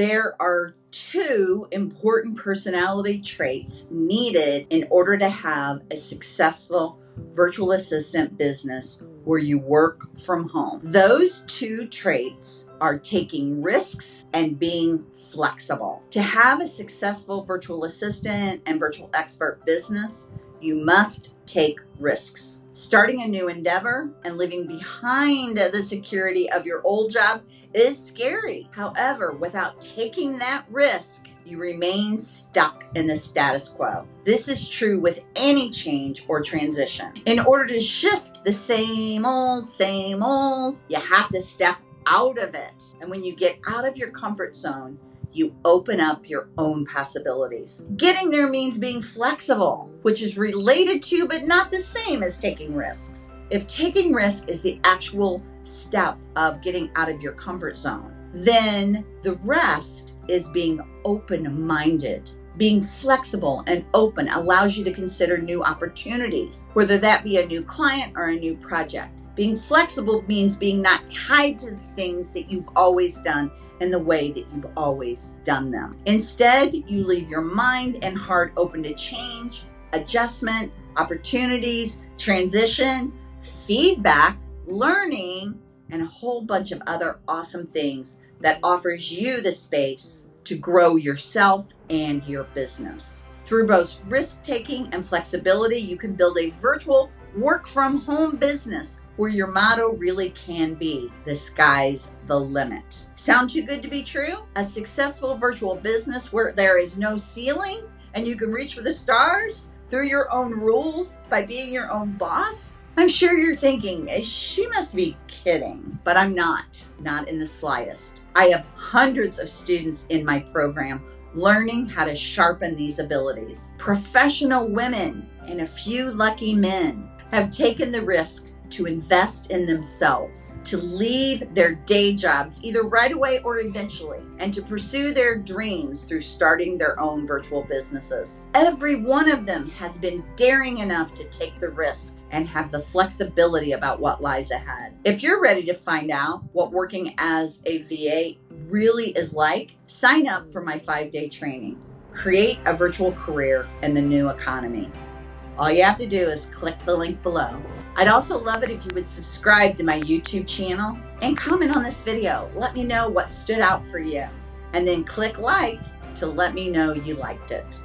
There are two important personality traits needed in order to have a successful virtual assistant business where you work from home. Those two traits are taking risks and being flexible. To have a successful virtual assistant and virtual expert business, you must take risks. Starting a new endeavor and living behind the security of your old job is scary. However, without taking that risk, you remain stuck in the status quo. This is true with any change or transition. In order to shift the same old, same old, you have to step out of it. And when you get out of your comfort zone, you open up your own possibilities. Getting there means being flexible, which is related to but not the same as taking risks. If taking risk is the actual step of getting out of your comfort zone, then the rest is being open minded. Being flexible and open allows you to consider new opportunities, whether that be a new client or a new project. Being flexible means being not tied to the things that you've always done in the way that you've always done them. Instead, you leave your mind and heart open to change, adjustment, opportunities, transition, feedback, learning, and a whole bunch of other awesome things that offers you the space to grow yourself and your business. Through both risk taking and flexibility, you can build a virtual work from home business where your motto really can be the sky's the limit. Sound too good to be true? A successful virtual business where there is no ceiling and you can reach for the stars through your own rules by being your own boss? I'm sure you're thinking, eh, she must be kidding, but I'm not, not in the slightest. I have hundreds of students in my program learning how to sharpen these abilities. Professional women and a few lucky men have taken the risk to invest in themselves, to leave their day jobs either right away or eventually, and to pursue their dreams through starting their own virtual businesses. Every one of them has been daring enough to take the risk and have the flexibility about what lies ahead. If you're ready to find out what working as a VA really is like, sign up for my five day training. Create a virtual career in the new economy. All you have to do is click the link below. I'd also love it if you would subscribe to my YouTube channel and comment on this video. Let me know what stood out for you. And then click like to let me know you liked it.